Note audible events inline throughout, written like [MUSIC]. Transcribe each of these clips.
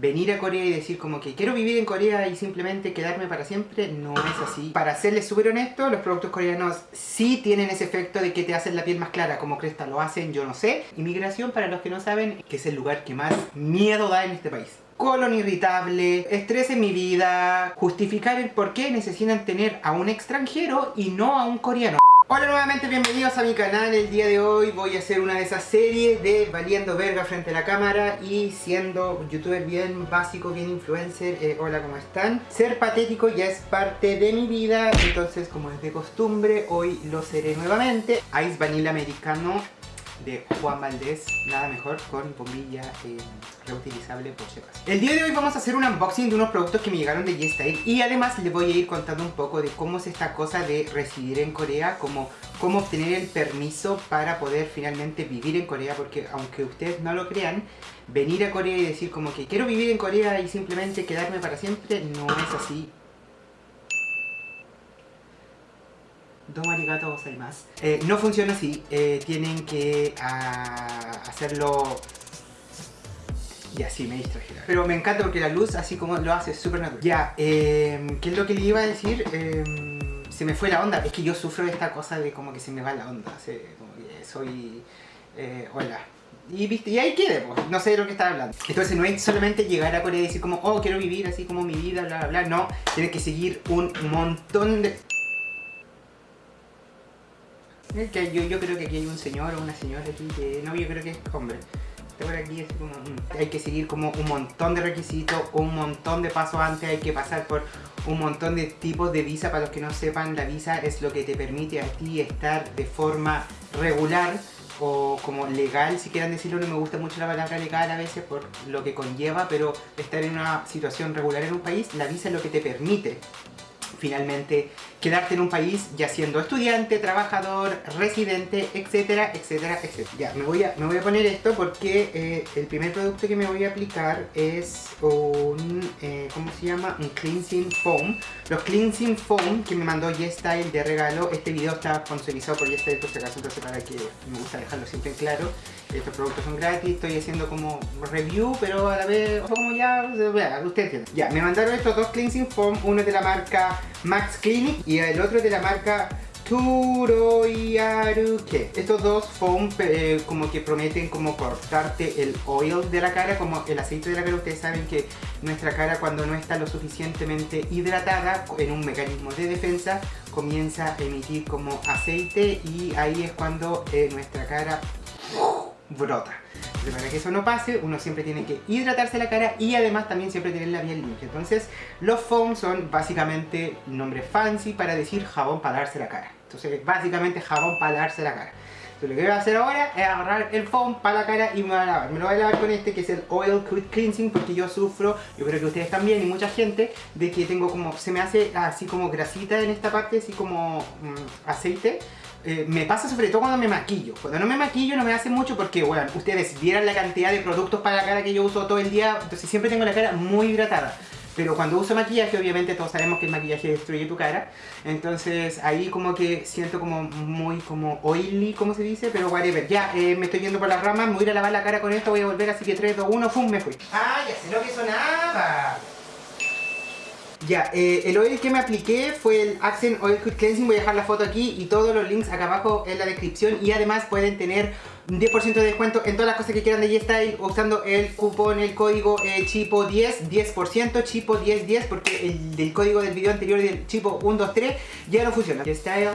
venir a Corea y decir como que quiero vivir en Corea y simplemente quedarme para siempre, no es así. Para serles súper honesto, los productos coreanos sí tienen ese efecto de que te hacen la piel más clara, como Cresta lo hacen, yo no sé. Inmigración, para los que no saben, que es el lugar que más miedo da en este país colon irritable, estrés en mi vida, justificar el por qué necesitan tener a un extranjero y no a un coreano. Hola nuevamente, bienvenidos a mi canal. El día de hoy voy a hacer una de esas series de valiendo verga frente a la cámara y siendo youtuber bien básico, bien influencer. Eh, hola, ¿cómo están? Ser patético ya es parte de mi vida, entonces como es de costumbre, hoy lo seré nuevamente. Ice Vanilla Americano de Juan Valdés, nada mejor con bombilla eh, reutilizable por si El día de hoy vamos a hacer un unboxing de unos productos que me llegaron de G-Style y además les voy a ir contando un poco de cómo es esta cosa de residir en Corea, cómo, cómo obtener el permiso para poder finalmente vivir en Corea, porque aunque ustedes no lo crean, venir a Corea y decir como que quiero vivir en Corea y simplemente quedarme para siempre, no es así Domo arigato gozaimasu. Eh, no funciona así, eh, tienen que ah, hacerlo... Ya, sí, me distraje. Pero me encanta porque la luz, así como lo hace, es súper natural. Ya, eh, ¿qué es lo que le iba a decir? Em, se me fue la onda. Es que yo sufro de esta cosa de como que se me va la onda. como que soy... Eh, hola. Y, ¿viste? y ahí quede, pues. no sé de lo que estaba hablando. Entonces no es solamente llegar a Corea y decir como, oh, quiero vivir así como mi vida, bla, bla, bla. No, tienes que seguir un montón de que yo, yo creo que aquí hay un señor o una señora aquí que... No, yo creo que es hombre. Este aquí es como... Mm, hay que seguir como un montón de requisitos, un montón de pasos antes, hay que pasar por un montón de tipos de visa. Para los que no sepan, la visa es lo que te permite a ti estar de forma regular o como legal, si quieran decirlo, no me gusta mucho la palabra legal a veces por lo que conlleva, pero estar en una situación regular en un país, la visa es lo que te permite finalmente quedarte en un país ya siendo estudiante, trabajador, residente, etcétera, etcétera, etcétera. Ya, me voy a, me voy a poner esto porque eh, el primer producto que me voy a aplicar es un, eh, ¿cómo se llama? Un cleansing foam. Los cleansing foam que me mandó YesStyle de regalo, este video está sponsorizado por YesStyle por si acaso, entonces para que me gusta dejarlo siempre en claro. Estos productos son gratis, estoy haciendo como review, pero a la vez, como ya, usted entiende. Ya, me mandaron estos dos cleansing foam, uno de la marca Max Clinic y el otro de la marca Turoyaruke. Estos dos foam eh, como que prometen como cortarte el oil de la cara, como el aceite de la cara. Ustedes saben que nuestra cara cuando no está lo suficientemente hidratada en un mecanismo de defensa comienza a emitir como aceite y ahí es cuando eh, nuestra cara brota. Pero para que eso no pase, uno siempre tiene que hidratarse la cara y además también siempre tener la piel limpia. Entonces, los foam son básicamente nombre fancy para decir jabón para darse la cara. Entonces, básicamente jabón para darse la cara. Entonces, lo que voy a hacer ahora es agarrar el foam para la cara y me voy a lavar. Me lo voy a lavar con este que es el Oil Cleansing porque yo sufro, yo creo que ustedes también y mucha gente, de que tengo como, se me hace así como grasita en esta parte, así como mm, aceite eh, me pasa sobre todo cuando me maquillo. Cuando no me maquillo no me hace mucho porque, bueno, ustedes vieran la cantidad de productos para la cara que yo uso todo el día, entonces siempre tengo la cara muy hidratada. Pero cuando uso maquillaje, obviamente todos sabemos que el maquillaje destruye tu cara. Entonces ahí como que siento como muy como oily, como se dice, pero whatever. Ya, eh, me estoy yendo por las ramas, me voy a lavar la cara con esto, voy a volver, así que 3, 2, 1, ¡fum! me fui. ¡Ah, ya sé lo que sonaba! Ya, eh, el oil que me apliqué fue el Accent Oil Quick Cleansing, voy a dejar la foto aquí y todos los links acá abajo en la descripción y además pueden tener un 10% de descuento en todas las cosas que quieran de G-Style usando el cupón, el código eh, CHIPO10, 10%, CHIPO1010 porque el del código del video anterior del CHIPO123 ya no funciona. G-Style,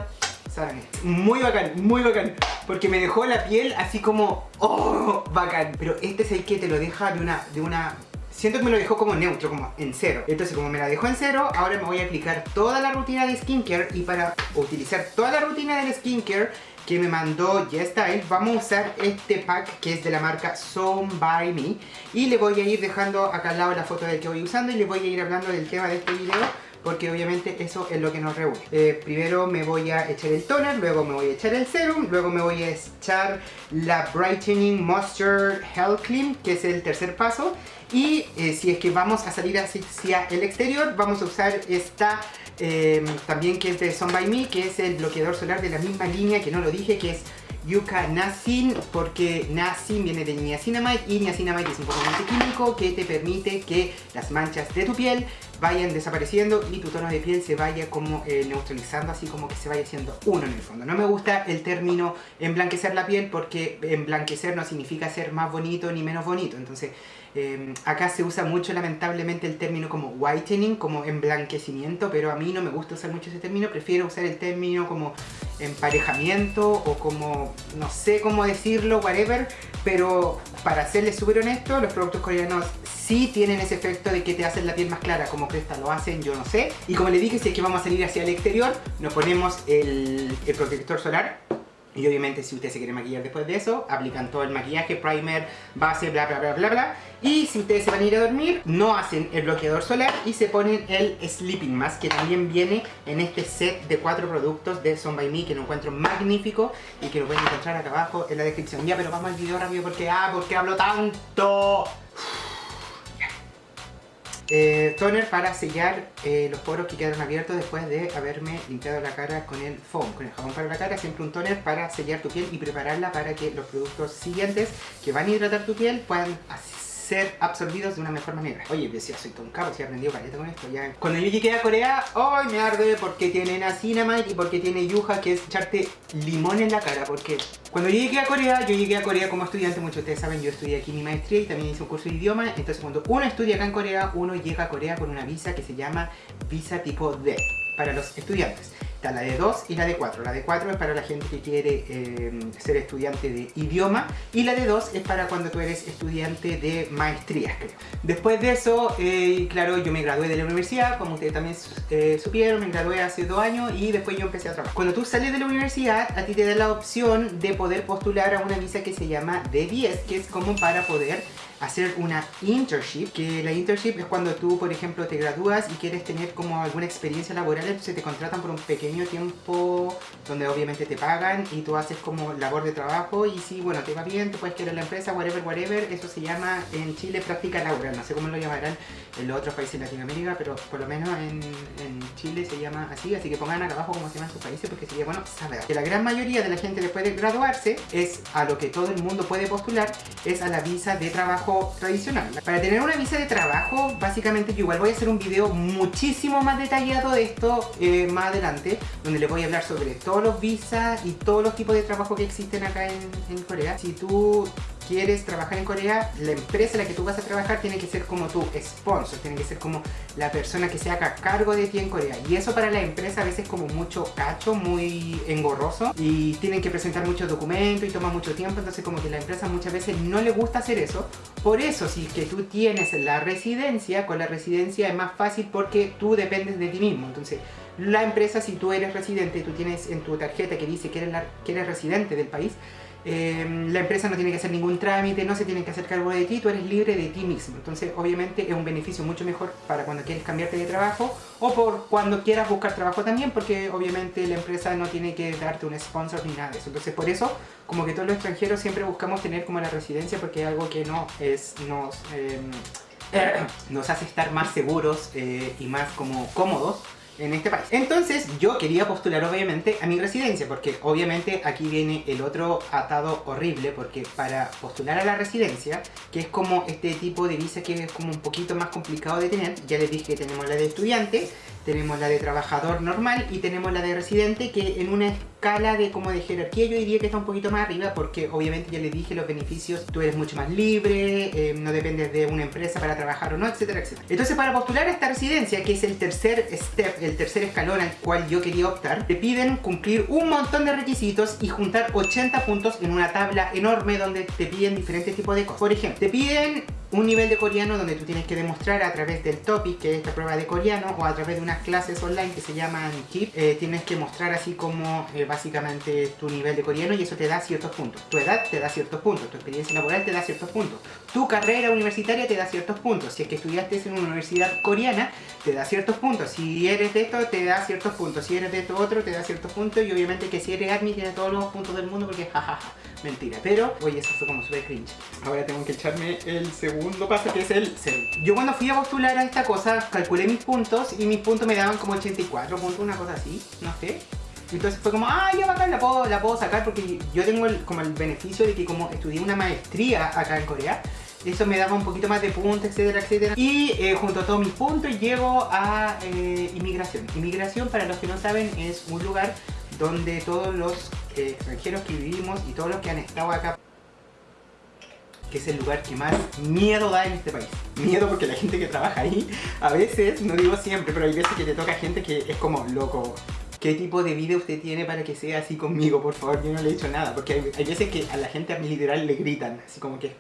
muy bacán, muy bacán porque me dejó la piel así como, oh, bacán. Pero este es el que te lo deja de una, de una siento que me lo dejó como neutro, como en cero. Entonces como me la dejó en cero, ahora me voy a aplicar toda la rutina de skincare y para utilizar toda la rutina del skincare que me mandó YesStyle, vamos a usar este pack que es de la marca Some By Me y le voy a ir dejando acá al lado la foto del que voy usando y le voy a ir hablando del tema de este video porque obviamente eso es lo que nos reúne. Eh, primero me voy a echar el toner, luego me voy a echar el serum, luego me voy a echar la Brightening Moisture Health Cream, que es el tercer paso. Y eh, si es que vamos a salir hacia el exterior, vamos a usar esta eh, también que es de Sun By Me, que es el bloqueador solar de la misma línea que no lo dije, que es Yuka Nasin porque Nasin viene de niacinamide y niacinamide es un componente químico que te permite que las manchas de tu piel vayan desapareciendo y tu tono de piel se vaya como eh, neutralizando, así como que se vaya haciendo uno en el fondo. No me gusta el término emblanquecer la piel porque emblanquecer no significa ser más bonito ni menos bonito. Entonces, eh, acá se usa mucho lamentablemente el término como whitening, como emblanquecimiento, pero a mí no me gusta usar mucho ese término, prefiero usar el término como emparejamiento o como, no sé cómo decirlo, whatever, pero para serles súper honesto, los productos coreanos sí tienen ese efecto de que te hacen la piel más clara, como Cresta lo hacen, yo no sé. Y como les dije, si es que vamos a salir hacia el exterior, nos ponemos el, el protector solar y obviamente si ustedes se quieren maquillar después de eso, aplican todo el maquillaje, primer, base, bla bla bla bla bla. Y si ustedes se van a ir a dormir, no hacen el bloqueador solar y se ponen el Sleeping Mask, que también viene en este set de cuatro productos de Son By Me, que lo encuentro magnífico y que lo pueden encontrar acá abajo en la descripción. Ya, pero vamos al video rápido porque, ah, porque hablo tanto. Eh, toner para sellar eh, los poros que quedaron abiertos después de haberme limpiado la cara con el foam, con el jabón para la cara, siempre un toner para sellar tu piel y prepararla para que los productos siguientes que van a hidratar tu piel puedan ser absorbidos de una mejor manera. Oye, decía, soy Tom Cabo, si he aprendido caleta con esto ya. Cuando yo llegué a Corea, ¡ay! me arde porque tiene Nacinamide y porque tiene Yuja, que es echarte limón en la cara, porque cuando yo llegué a Corea, yo llegué a Corea como estudiante, muchos de ustedes saben, yo estudié aquí mi maestría y también hice un curso de idioma, entonces cuando uno estudia acá en Corea, uno llega a Corea con una visa que se llama visa tipo D para los estudiantes la de 2 y la de 4. La de 4 es para la gente que quiere eh, ser estudiante de idioma y la de 2 es para cuando tú eres estudiante de maestrías, creo. Después de eso, eh, claro, yo me gradué de la universidad, como ustedes también eh, supieron, me gradué hace dos años y después yo empecé a trabajar. Cuando tú sales de la universidad, a ti te da la opción de poder postular a una visa que se llama D10, que es como para poder hacer una internship, que la internship es cuando tú, por ejemplo, te gradúas y quieres tener como alguna experiencia laboral, entonces te contratan por un pequeño tiempo donde obviamente te pagan y tú haces como labor de trabajo y si, bueno, te va bien, te puedes quedar en la empresa, whatever, whatever, eso se llama en Chile práctica laboral, no sé cómo lo llamarán en los otros países de Latinoamérica, pero por lo menos en, en Chile se llama así, así que pongan acá abajo cómo se llaman sus países porque sería bueno saber. Que la gran mayoría de la gente después de graduarse es a lo que todo el mundo puede postular, es a la visa de trabajo tradicional. Para tener una visa de trabajo, básicamente yo igual voy a hacer un video muchísimo más detallado de esto eh, más adelante, donde les voy a hablar sobre todos los visas y todos los tipos de trabajo que existen acá en, en Corea. Si tú quieres trabajar en Corea, la empresa en la que tú vas a trabajar tiene que ser como tu sponsor, tiene que ser como la persona que se haga cargo de ti en Corea. Y eso para la empresa a veces es como mucho cacho, muy engorroso y tienen que presentar muchos documentos y toma mucho tiempo, entonces como que la empresa muchas veces no le gusta hacer eso. Por eso si es que tú tienes la residencia, con la residencia es más fácil porque tú dependes de ti mismo. Entonces la empresa, si tú eres residente, tú tienes en tu tarjeta que dice que eres, que eres residente del país, Em, la empresa no tiene que hacer ningún trámite, no se tiene que hacer cargo de ti, tú eres libre de ti mismo. Entonces, obviamente, es un beneficio mucho mejor para cuando quieres cambiarte de trabajo o por cuando quieras buscar trabajo también, porque obviamente la empresa no tiene que darte un sponsor ni nada de eso. Entonces, por eso, como que todos los extranjeros siempre buscamos tener como la residencia, porque es algo que no es, nos, em, [CLEARS THROAT] nos hace estar más seguros eh, y más como cómodos en este país. Entonces yo quería postular obviamente a mi residencia porque obviamente aquí viene el otro atado horrible porque para postular a la residencia, que es como este tipo de visa que es como un poquito más complicado de tener, ya les dije que tenemos la de estudiante, tenemos la de trabajador normal y tenemos la de residente que en una escala de como de jerarquía yo diría que está un poquito más arriba porque obviamente ya les dije los beneficios, tú eres mucho más libre, eh, no dependes de una empresa para trabajar o no, etcétera, etcétera. Entonces para postular a esta residencia, que es el tercer step, el tercer escalón al cual yo quería optar, te piden cumplir un montón de requisitos y juntar 80 puntos en una tabla enorme donde te piden diferentes tipos de cosas. Por ejemplo, te piden un nivel de coreano donde tú tienes que demostrar a través del topic, que es esta prueba de coreano, o a través de unas clases online que se llaman KIP, eh, tienes que mostrar así como eh, básicamente tu nivel de coreano y eso te da ciertos puntos. Tu edad te da ciertos puntos, tu experiencia laboral te da ciertos puntos, tu carrera universitaria te da ciertos puntos, si es que estudiaste en una universidad coreana te da ciertos puntos, si eres de esto te da ciertos puntos, si eres de esto otro te da ciertos puntos. Y obviamente que si eres admin tiene todos los puntos del mundo porque jajaja, mentira, pero oye eso fue como súper cringe. Ahora tengo que echarme el segundo paso que es el cero. Yo cuando fui a postular a esta cosa calculé mis puntos y mis puntos me daban como 84 puntos, una cosa así, no sé. Entonces fue como, ah, ya bacán, la puedo, la puedo sacar porque yo tengo el, como el beneficio de que como estudié una maestría acá en Corea, eso me daba un poquito más de puntos, etcétera, etcétera. Y eh, junto a todos mis puntos llego a eh, inmigración. Inmigración, para los que no saben, es un lugar donde todos los eh, extranjeros que vivimos y todos los que han estado acá que es el lugar que más miedo da en este país. Miedo porque la gente que trabaja ahí, a veces, no digo siempre, pero hay veces que te toca gente que es como, loco, ¿qué tipo de vida usted tiene para que sea así conmigo? Por favor, yo no le he dicho nada, porque hay, hay veces que a la gente a mi literal le gritan, así como que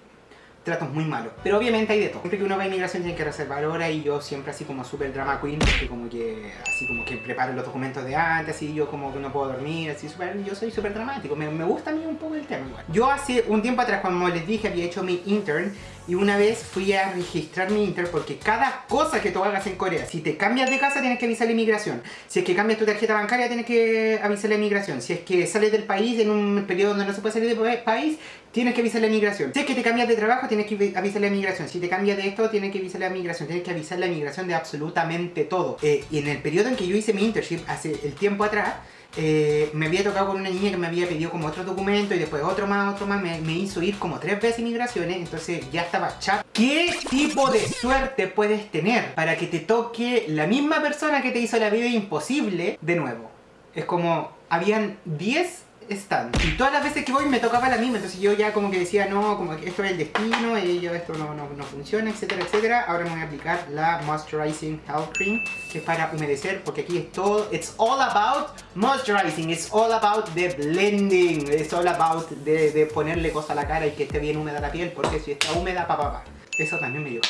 tratos muy malos. Pero obviamente hay de todo. Siempre que uno va a inmigración tiene que reservar hora y yo siempre así como super drama queen, porque como que así como que preparo los documentos de antes y yo como que no puedo dormir, así super, yo soy súper dramático. Me, me, gusta a mí un poco el tema. Yo hace un tiempo atrás cuando les dije había hecho mi intern y una vez fui a registrar mi Inter porque cada cosa que tú hagas en Corea, si te cambias de casa tienes que avisar la inmigración. Si es que cambias tu tarjeta bancaria tienes que avisar la inmigración. Si es que sales del país en un periodo donde no se puede salir del país, tienes que avisar la inmigración. Si es que te cambias de trabajo tienes que avisar la inmigración. Si te cambias de esto tienes que avisar la inmigración. Tienes que avisar la inmigración de absolutamente todo. Eh, y en el periodo en que yo hice mi internship, hace el tiempo atrás, eh, me había tocado con una niña que me había pedido como otro documento y después otro más, otro más, me, hizo ir como tres veces inmigraciones, entonces ya estaba chat. ¿Qué tipo de suerte puedes tener para que te toque la misma persona que te hizo la vida imposible de nuevo? Es como, habían 10 están. Y todas las veces que voy me tocaba la misma, entonces yo ya como que decía, no, como que esto es el destino, y yo esto no, no, no funciona, etcétera, etcétera. Ahora me voy a aplicar la Moisturizing Health Cream, que es para humedecer, porque aquí es todo, it's all about moisturizing, it's all about the blending, it's all about de, de ponerle cosas a la cara y que esté bien húmeda la piel, porque si está húmeda, pa, pa, pa. Eso también me dio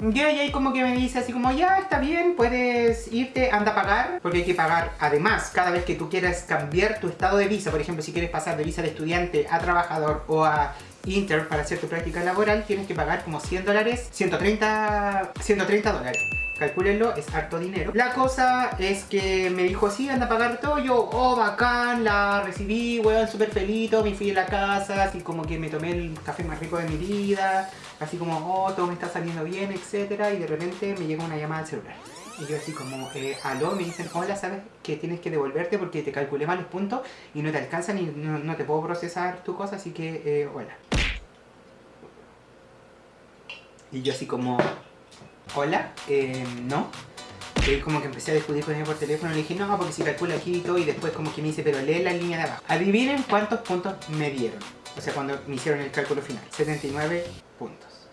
y ahí como que me dice así como, ya, está bien, puedes irte, anda a pagar, porque hay que pagar. Además, cada vez que tú quieras cambiar tu estado de visa, por ejemplo, si quieres pasar de visa de estudiante a trabajador o a Inter para hacer tu práctica laboral, tienes que pagar como 100 dólares, 130, 130 dólares. Calcúlenlo, es harto dinero. La cosa es que me dijo, sí, anda a pagar todo. Yo, oh, bacán, la recibí, weón, súper feliz. Me fui a la casa, así como que me tomé el café más rico de mi vida. Así como, oh, todo me está saliendo bien, etcétera. Y de repente me llega una llamada al celular. Y yo así como, eh, aló, me dicen, hola, ¿sabes que tienes que devolverte porque te calculé mal los puntos y no te alcanzan y no, te puedo procesar tu cosa, así que, eh, hola. Y yo así como, hola, eh, no. Y como que empecé a discutir con ella por teléfono, le dije, no, porque si calculo aquí y todo, y después como que me dice, pero lee la línea de abajo. Adivinen cuántos puntos me dieron. O sea, cuando me hicieron el cálculo final. 79 puntos.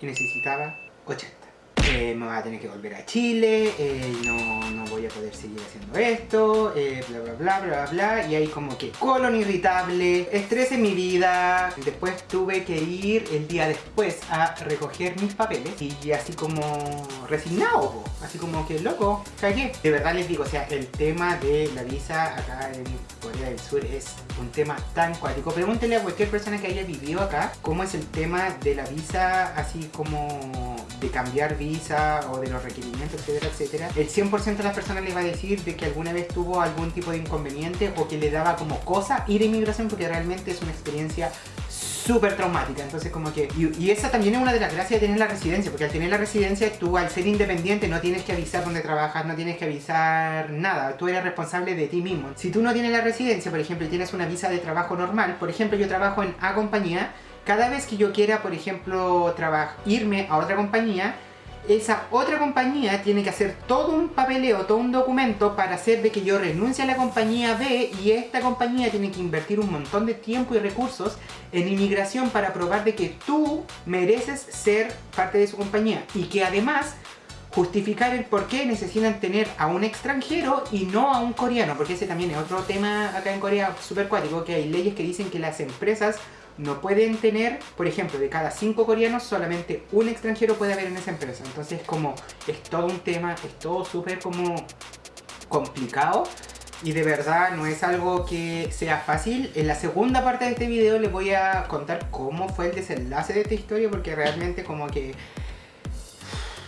Y necesitaba 80. Eh, me voy a tener que volver a Chile, eh, no, no, voy a poder seguir haciendo esto, eh, bla bla bla bla bla y ahí como que colon irritable, estrés en mi vida, después tuve que ir el día después a recoger mis papeles y así como resignado, así como que loco, cagué. De verdad les digo, o sea, el tema de la visa acá en Corea del Sur es un tema tan cuático. Pregúntenle a cualquier persona que haya vivido acá cómo es el tema de la visa así como de cambiar visa o de los requerimientos, etcétera, etcétera, el 100% de las personas les va a decir de que alguna vez tuvo algún tipo de inconveniente o que le daba como cosa ir a inmigración porque realmente es una experiencia súper traumática, entonces como que... Y, esa también es una de las gracias de tener la residencia, porque al tener la residencia tú al ser independiente no tienes que avisar dónde trabajas, no tienes que avisar nada, tú eres responsable de ti mismo. Si tú no tienes la residencia, por ejemplo, y tienes una visa de trabajo normal, por ejemplo yo trabajo en A compañía, cada vez que yo quiera, por ejemplo, irme a otra compañía, esa otra compañía tiene que hacer todo un papeleo, todo un documento para hacer de que yo renuncie a la compañía B y esta compañía tiene que invertir un montón de tiempo y recursos en inmigración para probar de que tú mereces ser parte de su compañía y que además justificar el por qué necesitan tener a un extranjero y no a un coreano, porque ese también es otro tema acá en Corea súper cuático, que hay leyes que dicen que las empresas no pueden tener, por ejemplo, de cada cinco coreanos, solamente un extranjero puede haber en esa empresa. Entonces, como es todo un tema, es todo súper como complicado y de verdad no es algo que sea fácil. En la segunda parte de este video les voy a contar cómo fue el desenlace de esta historia porque realmente como que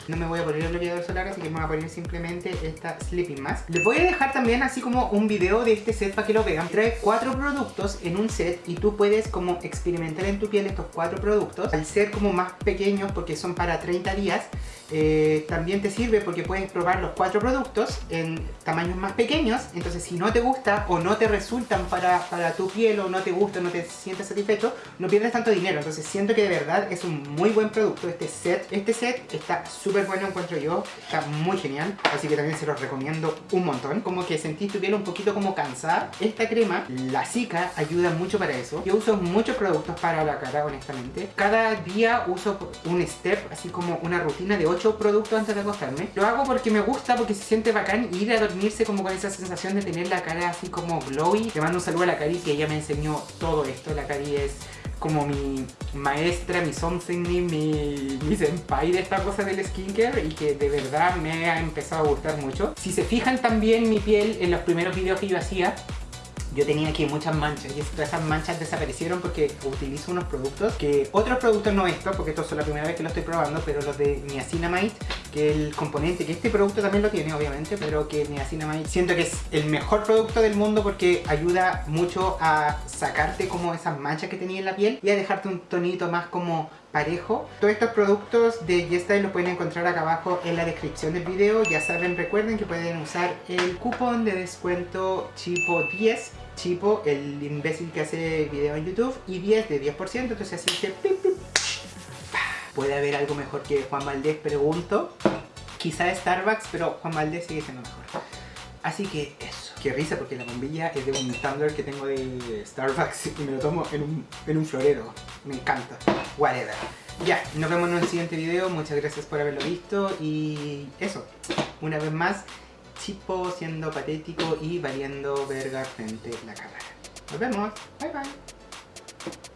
no me voy a poner el bloqueador solar, así que me voy a poner simplemente esta Sleeping Mask. Les voy a dejar también así como un video de este set para que lo vean. Trae cuatro productos en un set y tú puedes como experimentar en tu piel estos cuatro productos. Al ser como más pequeños porque son para 30 días, eh, también te sirve porque puedes probar los cuatro productos en tamaños más pequeños. Entonces si no te gusta o no te resultan para, para tu piel o no te gusta o no te sientes satisfecho, no pierdes tanto dinero. Entonces siento que de verdad es un muy buen producto este set. Este set está súper bueno encuentro yo, está muy genial. Así que también se los recomiendo un montón. Como que sentís tu piel un poquito como cansada. Esta crema, la Zika, ayuda mucho para eso. Yo uso muchos productos para la cara, honestamente. Cada día uso un step, así como una rutina de 8 productos antes de acostarme. Lo hago porque me gusta, porque se siente bacán ir a dormirse como con esa sensación de tener la cara así como glowy. Te mando un saludo a la Cari que ella me enseñó todo esto. La Cari es como mi maestra, mi something, mi, mi senpai de esta cosa del skincare y que de verdad me ha empezado a gustar mucho. Si se fijan también mi piel en los primeros videos que yo hacía, yo tenía aquí muchas manchas y todas esas manchas desaparecieron porque utilizo unos productos que otros productos no estos porque esto es la primera vez que lo estoy probando pero los de niacinamide que el componente que este producto también lo tiene obviamente pero que niacinamide siento que es el mejor producto del mundo porque ayuda mucho a sacarte como esas manchas que tenía en la piel y a dejarte un tonito más como parejo. Todos estos productos de YesStyle los pueden encontrar acá abajo en la descripción del video. Ya saben, recuerden que pueden usar el cupón de descuento CHIPO10 Chipo, el imbécil que hace video en YouTube y 10 de 10%, entonces así que puede haber algo mejor que Juan Valdés, pregunto. Quizá Starbucks, pero Juan Valdés sigue siendo mejor. Así que eso. Qué risa porque la bombilla es de un Tumblr que tengo de Starbucks y me lo tomo en un, en un florero. Me encanta. Whatever. Ya, nos vemos en un siguiente video. Muchas gracias por haberlo visto y eso. Una vez más, Chipo siendo patético y valiendo verga frente a la cámara. Nos vemos. Bye bye.